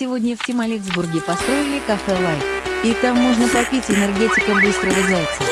Сегодня в Тималексбурге построили кафе «Life», и там можно попить энергетика быстрого зайца.